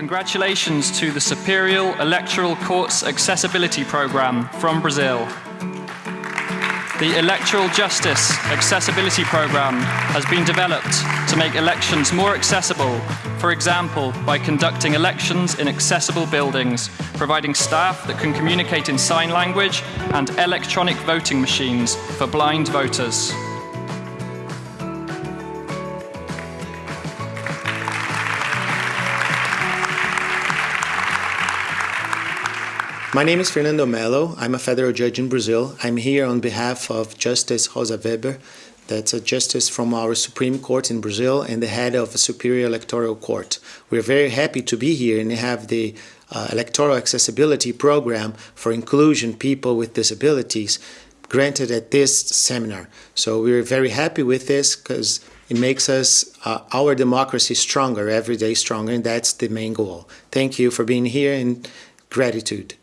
Congratulations to the Superior Electoral Courts Accessibility Program from Brazil. The Electoral Justice Accessibility Program has been developed to make elections more accessible, for example, by conducting elections in accessible buildings, providing staff that can communicate in sign language and electronic voting machines for blind voters. My name is Fernando Melo. I'm a federal judge in Brazil. I'm here on behalf of Justice Rosa Weber, that's a justice from our Supreme Court in Brazil and the head of a Superior Electoral Court. We're very happy to be here and have the uh, Electoral Accessibility Program for Inclusion People with Disabilities granted at this seminar. So we're very happy with this because it makes us uh, our democracy stronger, every day stronger, and that's the main goal. Thank you for being here and gratitude.